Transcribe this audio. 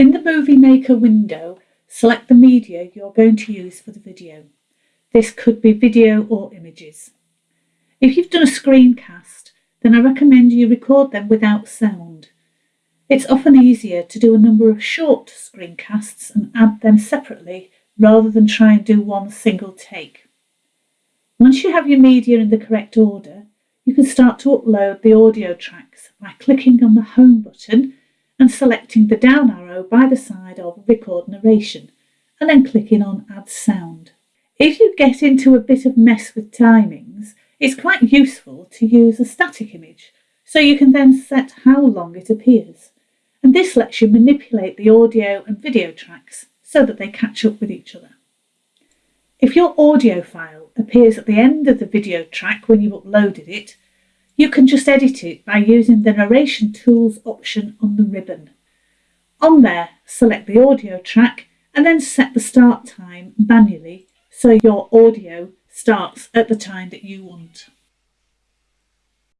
In the Movie Maker window, select the media you're going to use for the video. This could be video or images. If you've done a screencast, then I recommend you record them without sound. It's often easier to do a number of short screencasts and add them separately rather than try and do one single take. Once you have your media in the correct order, you can start to upload the audio tracks by clicking on the Home button and selecting the down arrow by the side of Record Narration and then clicking on Add Sound. If you get into a bit of mess with timings, it's quite useful to use a static image so you can then set how long it appears and this lets you manipulate the audio and video tracks so that they catch up with each other. If your audio file appears at the end of the video track when you've uploaded it, you can just edit it by using the Narration Tools option on the ribbon. On there, select the audio track and then set the start time manually so your audio starts at the time that you want.